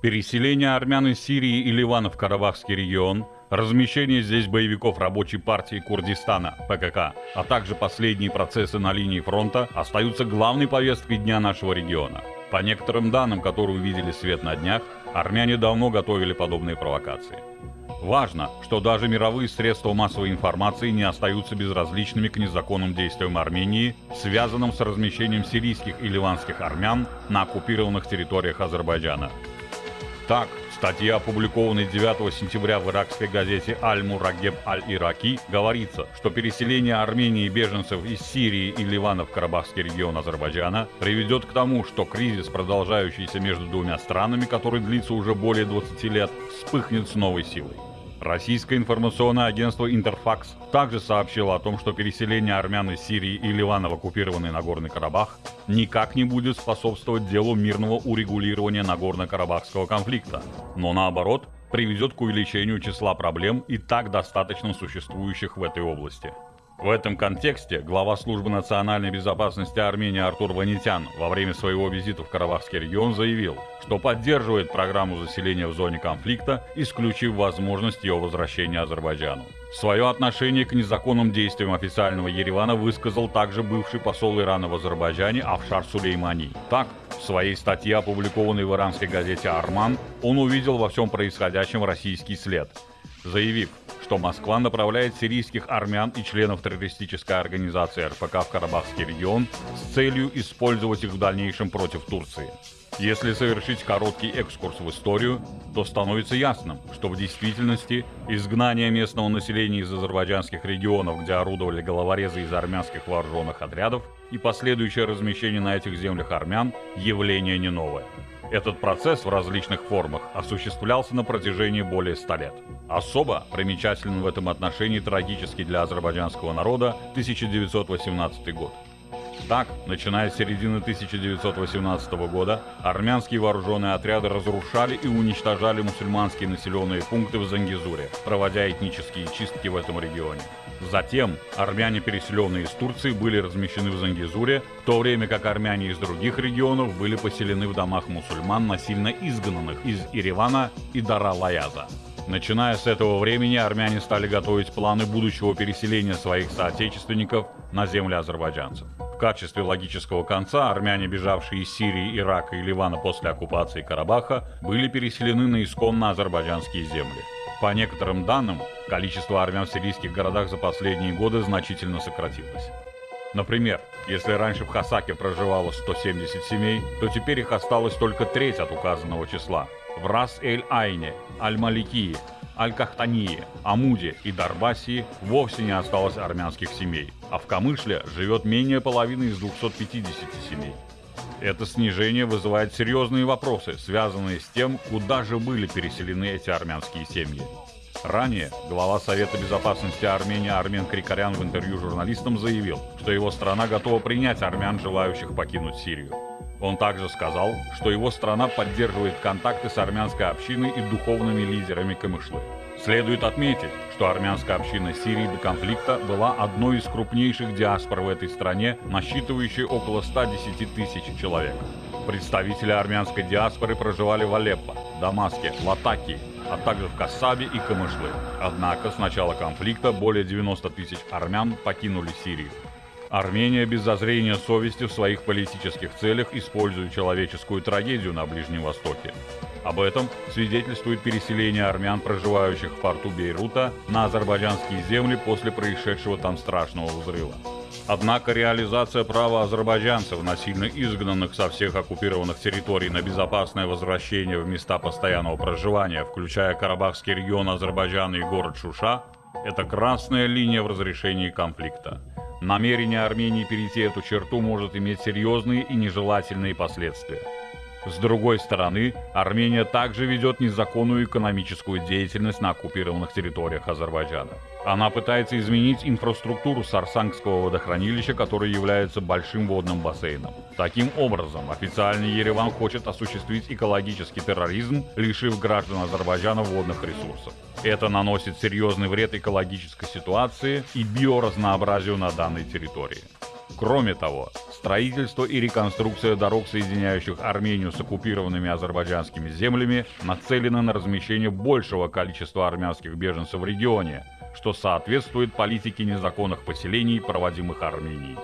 Переселение армян из Сирии и Ливана в Карабахский регион, размещение здесь боевиков рабочей партии Курдистана, ПКК, а также последние процессы на линии фронта остаются главной повесткой дня нашего региона. По некоторым данным, которые увидели свет на днях, армяне давно готовили подобные провокации. Важно, что даже мировые средства массовой информации не остаются безразличными к незаконным действиям Армении, связанным с размещением сирийских и ливанских армян на оккупированных территориях Азербайджана. Так, статья, опубликованная 9 сентября в иракской газете «Аль-Мурагеб Аль-Ираки», говорится, что переселение Армении и беженцев из Сирии и Ливана в Карабахский регион Азербайджана приведет к тому, что кризис, продолжающийся между двумя странами, который длится уже более 20 лет, вспыхнет с новой силой. Российское информационное агентство «Интерфакс» также сообщило о том, что переселение армян из Сирии и Ливана в оккупированный Нагорный Карабах никак не будет способствовать делу мирного урегулирования Нагорно-Карабахского конфликта, но наоборот приведет к увеличению числа проблем и так достаточно существующих в этой области. В этом контексте глава службы национальной безопасности Армении Артур Ванитян во время своего визита в Карабахский регион заявил, что поддерживает программу заселения в зоне конфликта, исключив возможность ее возвращения Азербайджану. Свое отношение к незаконным действиям официального Еревана высказал также бывший посол Ирана в Азербайджане Афшар Сулеймани. Так, в своей статье, опубликованной в иранской газете «Арман», он увидел во всем происходящем российский след, заявив, что Москва направляет сирийских армян и членов террористической организации РПК в Карабахский регион с целью использовать их в дальнейшем против Турции. Если совершить короткий экскурс в историю, то становится ясным, что в действительности изгнание местного населения из азербайджанских регионов, где орудовали головорезы из армянских вооруженных отрядов, и последующее размещение на этих землях армян – явление не новое. Этот процесс в различных формах осуществлялся на протяжении более ста лет. Особо примечателен в этом отношении трагический для азербайджанского народа 1918 год. Так, начиная с середины 1918 года, армянские вооруженные отряды разрушали и уничтожали мусульманские населенные пункты в Зангизуре, проводя этнические чистки в этом регионе. Затем армяне, переселенные из Турции, были размещены в Зангизуре, в то время как армяне из других регионов были поселены в домах мусульман, насильно изгнанных из Еревана и Дара-Лаяза. Начиная с этого времени армяне стали готовить планы будущего переселения своих соотечественников на земли азербайджанцев. В качестве логического конца армяне, бежавшие из Сирии, Ирака и Ливана после оккупации Карабаха, были переселены на исконно азербайджанские земли. По некоторым данным, количество армян в сирийских городах за последние годы значительно сократилось. Например, если раньше в Хасаке проживало 170 семей, то теперь их осталось только треть от указанного числа. В Рас-эль-Айне, Аль-Маликии, Аль-Кахтании, Амуде и Дарбасии вовсе не осталось армянских семей, а в Камышле живет менее половины из 250 семей. Это снижение вызывает серьезные вопросы, связанные с тем, куда же были переселены эти армянские семьи. Ранее глава Совета безопасности Армении Армен Крикарян в интервью журналистам заявил, что его страна готова принять армян, желающих покинуть Сирию. Он также сказал, что его страна поддерживает контакты с армянской общиной и духовными лидерами Камышлы. Следует отметить, что армянская община Сирии до конфликта была одной из крупнейших диаспор в этой стране, насчитывающей около 110 тысяч человек. Представители армянской диаспоры проживали в Алеппо, Дамаске, Латакии, а также в Кассабе и Камышлы. Однако с начала конфликта более 90 тысяч армян покинули Сирию. Армения без зазрения совести в своих политических целях использует человеческую трагедию на Ближнем Востоке. Об этом свидетельствует переселение армян, проживающих в порту Бейрута, на азербайджанские земли после происшедшего там страшного взрыва. Однако реализация права азербайджанцев, насильно изгнанных со всех оккупированных территорий на безопасное возвращение в места постоянного проживания, включая Карабахский регион Азербайджана и город Шуша, это красная линия в разрешении конфликта. Намерение Армении перейти эту черту может иметь серьезные и нежелательные последствия. С другой стороны, Армения также ведет незаконную экономическую деятельность на оккупированных территориях Азербайджана. Она пытается изменить инфраструктуру Сарсангского водохранилища, которое является большим водным бассейном. Таким образом, официальный Ереван хочет осуществить экологический терроризм, лишив граждан Азербайджана водных ресурсов. Это наносит серьезный вред экологической ситуации и биоразнообразию на данной территории. Кроме того, строительство и реконструкция дорог, соединяющих Армению с оккупированными азербайджанскими землями, нацелены на размещение большего количества армянских беженцев в регионе, что соответствует политике незаконных поселений, проводимых Арменией.